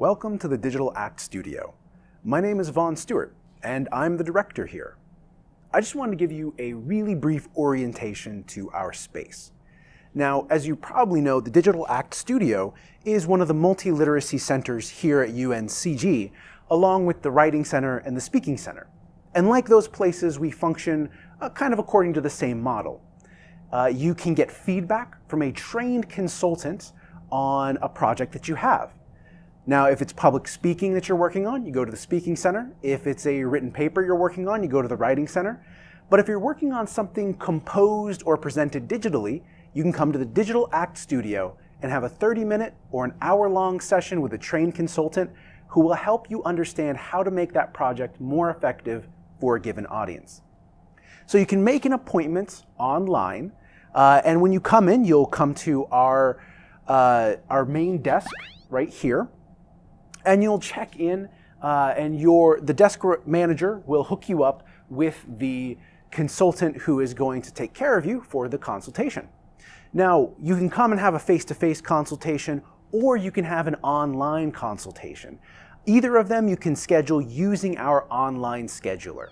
Welcome to the Digital Act Studio. My name is Vaughn Stewart, and I'm the director here. I just wanted to give you a really brief orientation to our space. Now, as you probably know, the Digital Act Studio is one of the multi-literacy centers here at UNCG, along with the Writing Center and the Speaking Center. And like those places, we function uh, kind of according to the same model. Uh, you can get feedback from a trained consultant on a project that you have. Now, if it's public speaking that you're working on, you go to the Speaking Center. If it's a written paper you're working on, you go to the Writing Center. But if you're working on something composed or presented digitally, you can come to the Digital Act Studio and have a 30-minute or an hour-long session with a trained consultant who will help you understand how to make that project more effective for a given audience. So you can make an appointment online, uh, and when you come in, you'll come to our, uh, our main desk right here and you'll check in uh, and your, the desk manager will hook you up with the consultant who is going to take care of you for the consultation. Now, you can come and have a face-to-face -face consultation or you can have an online consultation. Either of them you can schedule using our online scheduler.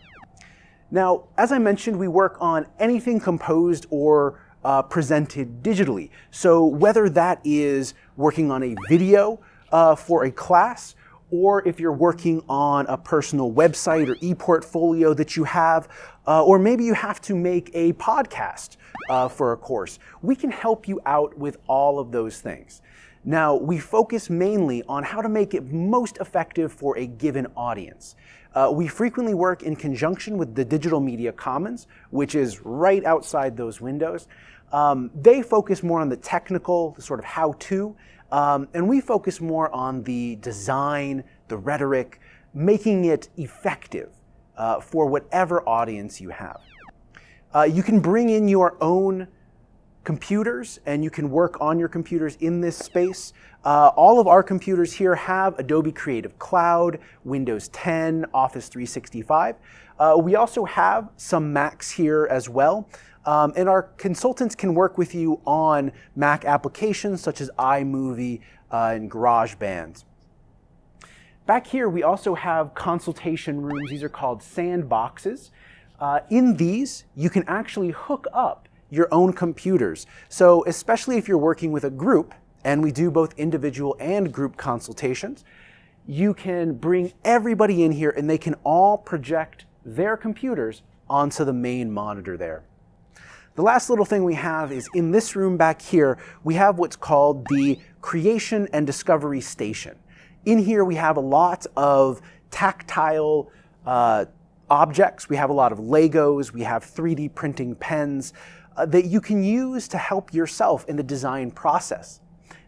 Now, as I mentioned, we work on anything composed or uh, presented digitally. So whether that is working on a video uh, for a class, or if you're working on a personal website or e-portfolio that you have, uh, or maybe you have to make a podcast uh, for a course, we can help you out with all of those things. Now, we focus mainly on how to make it most effective for a given audience. Uh, we frequently work in conjunction with the Digital Media Commons, which is right outside those windows. Um, they focus more on the technical, the sort of how-to, um, and we focus more on the design, the rhetoric, making it effective uh, for whatever audience you have. Uh, you can bring in your own computers and you can work on your computers in this space. Uh, all of our computers here have Adobe Creative Cloud, Windows 10, Office 365. Uh, we also have some Macs here as well. Um, and our consultants can work with you on Mac applications such as iMovie uh, and GarageBand. Back here, we also have consultation rooms. These are called sandboxes. Uh, in these, you can actually hook up your own computers. So especially if you're working with a group, and we do both individual and group consultations, you can bring everybody in here and they can all project their computers onto the main monitor there. The last little thing we have is in this room back here, we have what's called the Creation and Discovery Station. In here we have a lot of tactile uh, objects. We have a lot of Legos. We have 3D printing pens uh, that you can use to help yourself in the design process.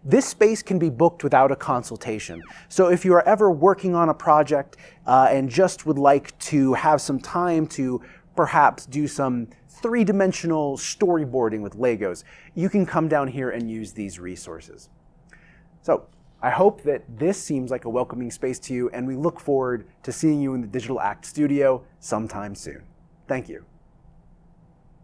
This space can be booked without a consultation. So if you are ever working on a project uh, and just would like to have some time to perhaps do some three-dimensional storyboarding with Legos, you can come down here and use these resources. So I hope that this seems like a welcoming space to you, and we look forward to seeing you in the Digital Act Studio sometime soon. Thank you.